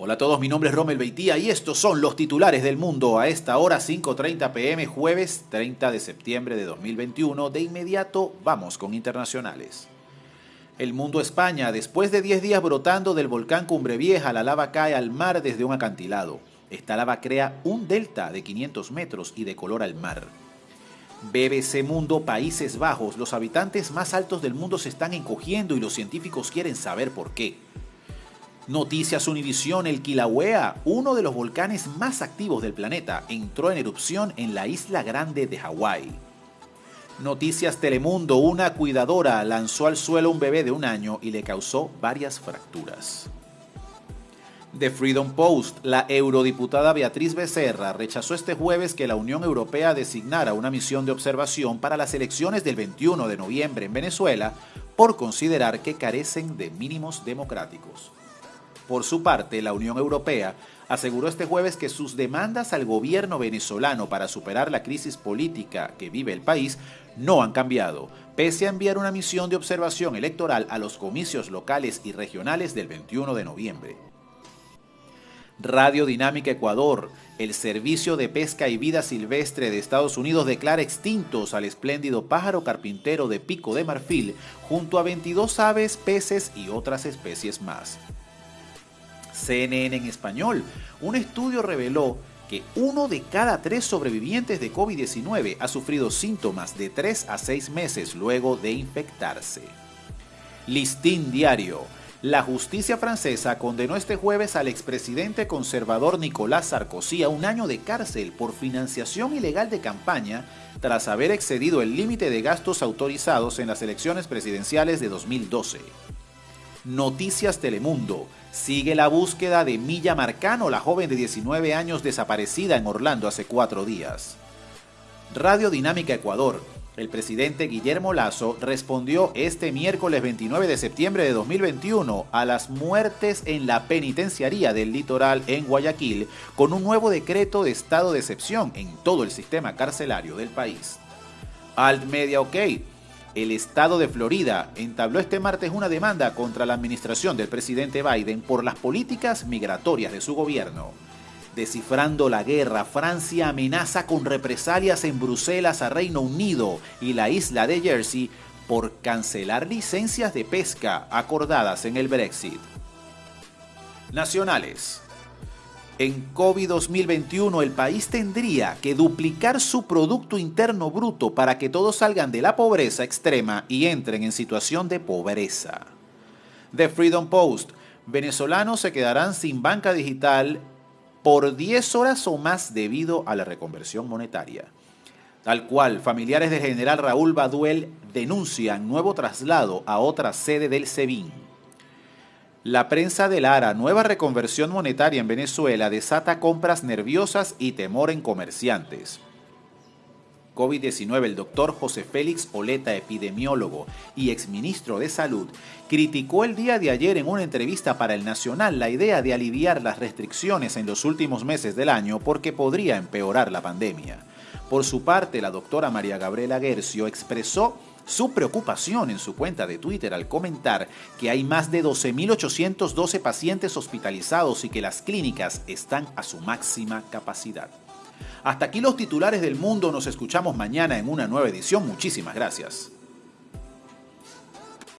Hola a todos, mi nombre es Rommel Beitía y estos son los titulares del mundo a esta hora 5.30 pm jueves 30 de septiembre de 2021. De inmediato vamos con internacionales. El mundo España, después de 10 días brotando del volcán Cumbre Vieja, la lava cae al mar desde un acantilado. Esta lava crea un delta de 500 metros y decolora el mar. BBC Mundo Países Bajos, los habitantes más altos del mundo se están encogiendo y los científicos quieren saber por qué. Noticias Univisión, el Kilauea, uno de los volcanes más activos del planeta, entró en erupción en la isla grande de Hawái. Noticias Telemundo, una cuidadora lanzó al suelo un bebé de un año y le causó varias fracturas. The Freedom Post, la eurodiputada Beatriz Becerra rechazó este jueves que la Unión Europea designara una misión de observación para las elecciones del 21 de noviembre en Venezuela por considerar que carecen de mínimos democráticos. Por su parte, la Unión Europea aseguró este jueves que sus demandas al gobierno venezolano para superar la crisis política que vive el país no han cambiado, pese a enviar una misión de observación electoral a los comicios locales y regionales del 21 de noviembre. Radio Dinámica Ecuador, el Servicio de Pesca y Vida Silvestre de Estados Unidos declara extintos al espléndido pájaro carpintero de pico de marfil junto a 22 aves, peces y otras especies más. CNN en español, un estudio reveló que uno de cada tres sobrevivientes de COVID-19 ha sufrido síntomas de 3 a 6 meses luego de infectarse. Listín Diario. La justicia francesa condenó este jueves al expresidente conservador Nicolás Sarkozy a un año de cárcel por financiación ilegal de campaña tras haber excedido el límite de gastos autorizados en las elecciones presidenciales de 2012. Noticias Telemundo. Sigue la búsqueda de Milla Marcano, la joven de 19 años desaparecida en Orlando hace cuatro días. Radio Dinámica Ecuador. El presidente Guillermo Lazo respondió este miércoles 29 de septiembre de 2021 a las muertes en la penitenciaría del litoral en Guayaquil con un nuevo decreto de estado de excepción en todo el sistema carcelario del país. Alt Media OK el estado de Florida entabló este martes una demanda contra la administración del presidente Biden por las políticas migratorias de su gobierno. Descifrando la guerra, Francia amenaza con represalias en Bruselas a Reino Unido y la isla de Jersey por cancelar licencias de pesca acordadas en el Brexit. Nacionales. En COVID 2021 el país tendría que duplicar su Producto Interno Bruto para que todos salgan de la pobreza extrema y entren en situación de pobreza. The Freedom Post. Venezolanos se quedarán sin banca digital por 10 horas o más debido a la reconversión monetaria. Tal cual, familiares del general Raúl Baduel denuncian nuevo traslado a otra sede del SEBIN. La prensa de Lara, nueva reconversión monetaria en Venezuela, desata compras nerviosas y temor en comerciantes. COVID-19, el doctor José Félix Oleta, epidemiólogo y exministro de Salud, criticó el día de ayer en una entrevista para el Nacional la idea de aliviar las restricciones en los últimos meses del año porque podría empeorar la pandemia. Por su parte, la doctora María Gabriela Gercio expresó su preocupación en su cuenta de Twitter al comentar que hay más de 12.812 pacientes hospitalizados y que las clínicas están a su máxima capacidad. Hasta aquí los titulares del mundo, nos escuchamos mañana en una nueva edición, muchísimas gracias.